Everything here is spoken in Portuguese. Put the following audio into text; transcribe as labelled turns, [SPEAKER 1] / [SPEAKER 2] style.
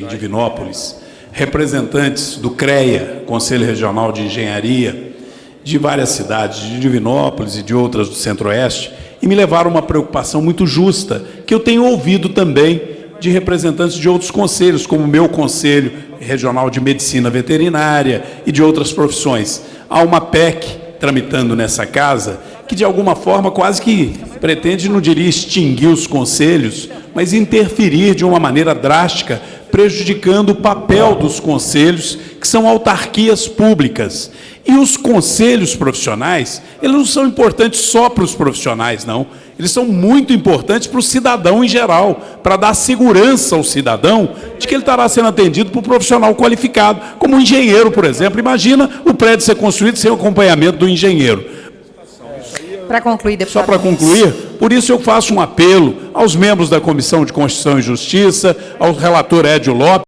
[SPEAKER 1] em Divinópolis, representantes do CREA, Conselho Regional de Engenharia, de várias cidades, de Divinópolis e de outras do Centro-Oeste, e me levaram uma preocupação muito justa, que eu tenho ouvido também de representantes de outros conselhos, como o meu Conselho Regional de Medicina Veterinária e de outras profissões. Há uma PEC tramitando nessa casa que, de alguma forma, quase que pretende, não diria extinguir os conselhos, mas interferir de uma maneira drástica prejudicando o papel dos conselhos, que são autarquias públicas. E os conselhos profissionais, eles não são importantes só para os profissionais, não. Eles são muito importantes para o cidadão em geral, para dar segurança ao cidadão de que ele estará sendo atendido por um profissional qualificado, como um engenheiro, por exemplo. Imagina o prédio ser construído sem o acompanhamento do engenheiro.
[SPEAKER 2] Para concluir, deputado.
[SPEAKER 1] Só para concluir, por isso eu faço um apelo aos membros da Comissão de Constituição e Justiça, ao relator Édio Lopes,